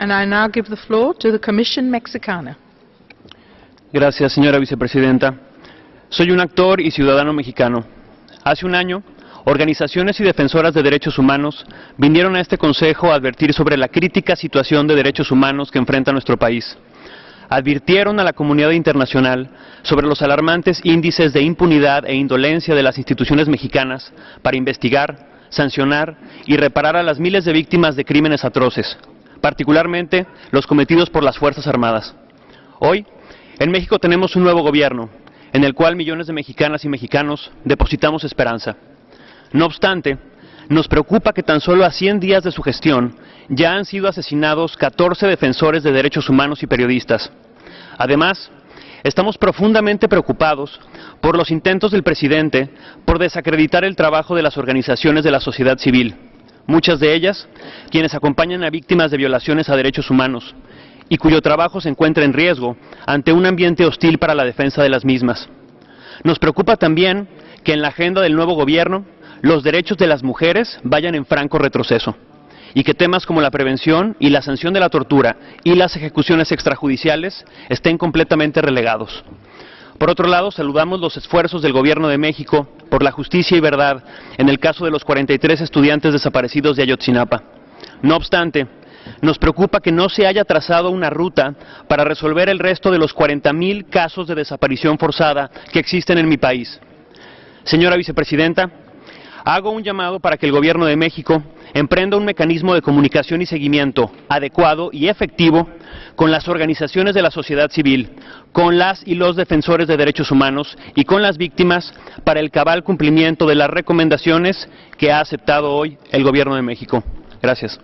And I now give the floor to the Commission Mexicana. Gracias, señora vicepresidenta. Soy un actor y ciudadano mexicano. Hace un año, organizaciones y defensoras de derechos humanos vinieron a este Consejo a advertir sobre la crítica situación de derechos humanos que enfrenta nuestro país. Advirtieron a la comunidad internacional sobre los alarmantes índices de impunidad e indolencia de las instituciones mexicanas para investigar, sancionar y reparar a las miles de víctimas de crímenes atroces, particularmente los cometidos por las Fuerzas Armadas. Hoy, en México tenemos un nuevo gobierno, en el cual millones de mexicanas y mexicanos depositamos esperanza. No obstante, nos preocupa que tan solo a 100 días de su gestión ya han sido asesinados 14 defensores de derechos humanos y periodistas. Además, estamos profundamente preocupados por los intentos del presidente por desacreditar el trabajo de las organizaciones de la sociedad civil, muchas de ellas quienes acompañan a víctimas de violaciones a derechos humanos y cuyo trabajo se encuentra en riesgo ante un ambiente hostil para la defensa de las mismas. Nos preocupa también que en la agenda del nuevo gobierno los derechos de las mujeres vayan en franco retroceso y que temas como la prevención y la sanción de la tortura y las ejecuciones extrajudiciales estén completamente relegados. Por otro lado, saludamos los esfuerzos del Gobierno de México por la justicia y verdad en el caso de los 43 estudiantes desaparecidos de Ayotzinapa. No obstante, nos preocupa que no se haya trazado una ruta para resolver el resto de los 40.000 casos de desaparición forzada que existen en mi país. Señora Vicepresidenta, hago un llamado para que el Gobierno de México emprenda un mecanismo de comunicación y seguimiento adecuado y efectivo con las organizaciones de la sociedad civil, con las y los defensores de derechos humanos y con las víctimas para el cabal cumplimiento de las recomendaciones que ha aceptado hoy el Gobierno de México. Gracias.